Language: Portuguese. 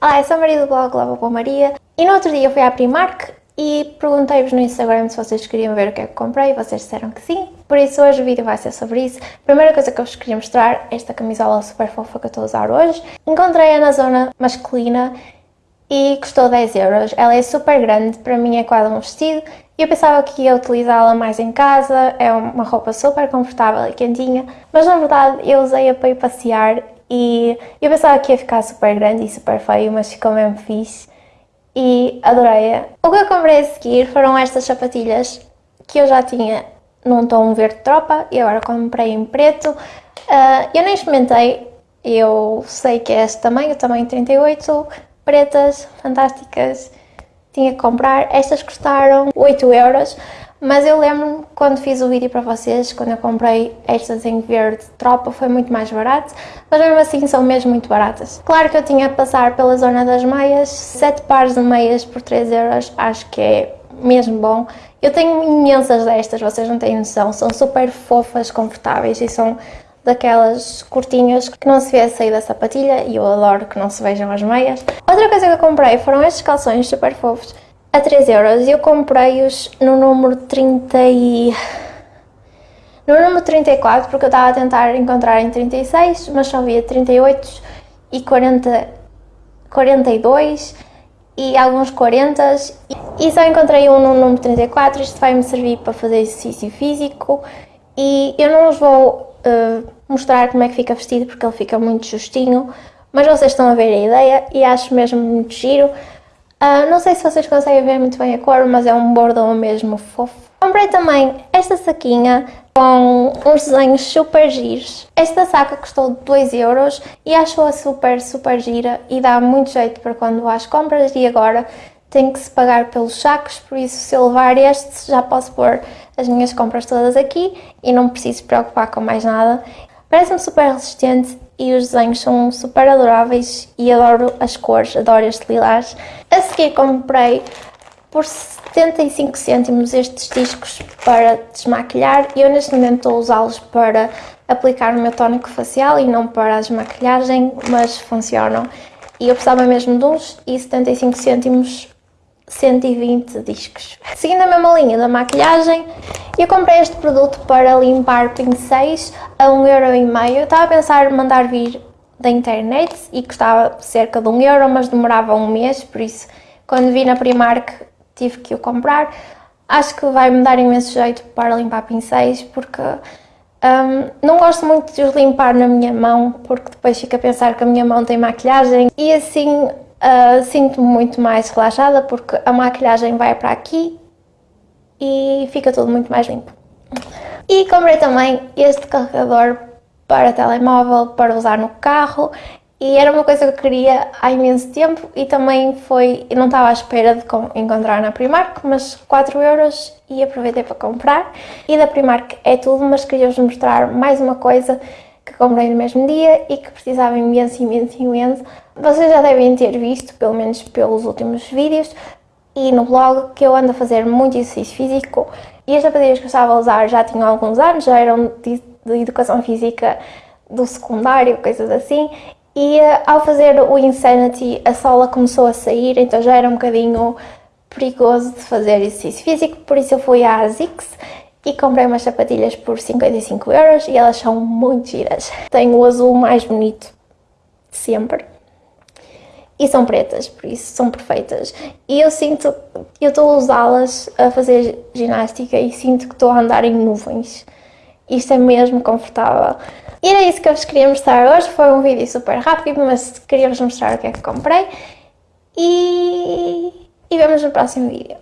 Olá, eu sou a Maria do blog Lava com Maria e no outro dia fui à Primark e perguntei-vos no Instagram se vocês queriam ver o que é que comprei e vocês disseram que sim, por isso hoje o vídeo vai ser sobre isso. A primeira coisa que eu vos queria mostrar é esta camisola super fofa que eu estou a usar hoje. Encontrei-a na zona masculina e custou 10 euros. Ela é super grande, para mim é quase um vestido eu pensava que ia utilizá-la mais em casa, é uma roupa super confortável e quentinha, mas na verdade eu usei-a para ir passear e eu pensava que ia ficar super grande e super feio, mas ficou mesmo fixe e adorei-a. O que eu comprei a seguir foram estas sapatilhas que eu já tinha num tom verde tropa e agora comprei em preto. Uh, eu nem experimentei, eu sei que é este tamanho, tamanho 38, pretas, fantásticas, tinha que comprar. Estas custaram 8 euros, mas eu lembro-me quando fiz o vídeo para vocês, quando eu comprei estas em verde tropa, foi muito mais barato, mas mesmo assim são mesmo muito baratas. Claro que eu tinha que passar pela zona das meias, 7 pares de meias por 3 euros, acho que é mesmo bom. Eu tenho imensas destas, vocês não têm noção, são super fofas, confortáveis e são daquelas curtinhas que não se vê a sair da sapatilha e eu adoro que não se vejam as meias. Outra coisa que eu comprei foram estes calções super fofos a 3 euros. Eu comprei-os no número 30 e... No número 34, porque eu estava a tentar encontrar em 36, mas só havia 38 e 40, 42 e alguns 40 e só encontrei um no número 34, isto vai me servir para fazer exercício físico e eu não vos vou uh, mostrar como é que fica vestido porque ele fica muito justinho, mas vocês estão a ver a ideia e acho mesmo muito giro. Uh, não sei se vocês conseguem ver muito bem a cor, mas é um bordão mesmo fofo. Comprei também esta saquinha com uns desenhos super giros. Esta saca custou 2 euros e acho-a super, super gira e dá muito jeito para quando às compras e agora tenho que se pagar pelos sacos, por isso se eu levar este já posso pôr as minhas compras todas aqui e não preciso preocupar com mais nada. Parece-me super resistente e os desenhos são super adoráveis e adoro as cores, adoro este lilás. A seguir comprei por 75 cêntimos estes discos para desmaquilhar e eu neste momento estou a usá-los para aplicar o meu tónico facial e não para a desmaquilhagem, mas funcionam. E eu precisava mesmo de uns e 75 cêntimos 120 discos. Seguindo a mesma linha da maquilhagem, eu comprei este produto para limpar pincéis a 1,5€. Eu estava a pensar em mandar vir da internet e custava cerca de 1€, mas demorava um mês, por isso quando vi na Primark tive que o comprar. Acho que vai me dar imenso jeito para limpar pincéis, porque um, não gosto muito de os limpar na minha mão, porque depois fico a pensar que a minha mão tem maquilhagem e assim Uh, Sinto-me muito mais relaxada porque a maquilhagem vai para aqui e fica tudo muito mais limpo. E comprei também este carregador para telemóvel para usar no carro e era uma coisa que eu queria há imenso tempo e também foi, eu não estava à espera de encontrar na Primark, mas 4 euros e aproveitei para comprar. E da Primark é tudo, mas queria-vos mostrar mais uma coisa que comprei no mesmo dia e que precisava imenso, imenso, imenso. Vocês já devem ter visto, pelo menos pelos últimos vídeos e no blog, que eu ando a fazer muito exercício físico. E as sapatilhas que eu estava a usar já tinham alguns anos, já eram de, de educação física do secundário, coisas assim, e uh, ao fazer o Insanity a sola começou a sair, então já era um bocadinho perigoso de fazer exercício físico, por isso eu fui à ASICS e comprei umas sapatilhas por 55 euros e elas são muito giras. Tenho o azul mais bonito sempre e são pretas, por isso são perfeitas. E eu sinto, eu estou a usá-las a fazer ginástica e sinto que estou a andar em nuvens. Isto é mesmo confortável. E era isso que eu vos queria mostrar hoje, foi um vídeo super rápido, mas queria vos mostrar o que é que comprei. E, e vemos no próximo vídeo.